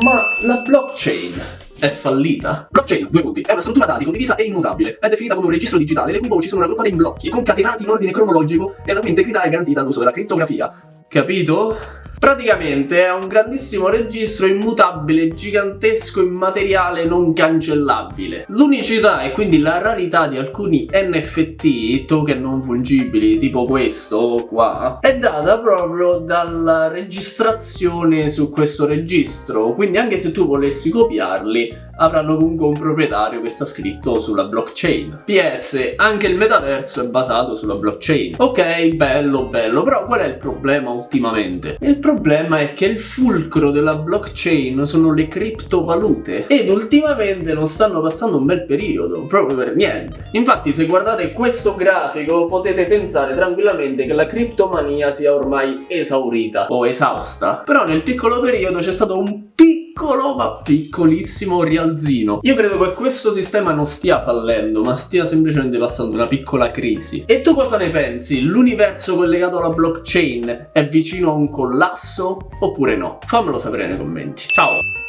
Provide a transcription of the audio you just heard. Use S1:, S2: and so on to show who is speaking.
S1: Ma la blockchain è fallita? Blockchain, due punti, è una struttura dati condivisa e immutabile. È definita come un registro digitale le cui voci sono raggruppate in blocchi, concatenati in ordine cronologico e la cui integrità è garantita all'uso della crittografia. Capito? Praticamente è un grandissimo registro immutabile, gigantesco, immateriale, non cancellabile. L'unicità e quindi la rarità di alcuni NFT, token non fungibili, tipo questo qua, è data proprio dalla registrazione su questo registro. Quindi anche se tu volessi copiarli, avranno comunque un proprietario che sta scritto sulla blockchain. PS, anche il metaverso è basato sulla blockchain. Ok, bello, bello, però qual è il problema ultimamente? Il problema è che il fulcro della blockchain sono le criptovalute ed ultimamente non stanno passando un bel periodo, proprio per niente. Infatti se guardate questo grafico potete pensare tranquillamente che la criptomania sia ormai esaurita o esausta, però nel piccolo periodo c'è stato un piccolo piccolo ma piccolissimo rialzino. Io credo che questo sistema non stia fallendo, ma stia semplicemente passando una piccola crisi. E tu cosa ne pensi? L'universo collegato alla blockchain è vicino a un collasso oppure no? Fammelo sapere nei commenti. Ciao!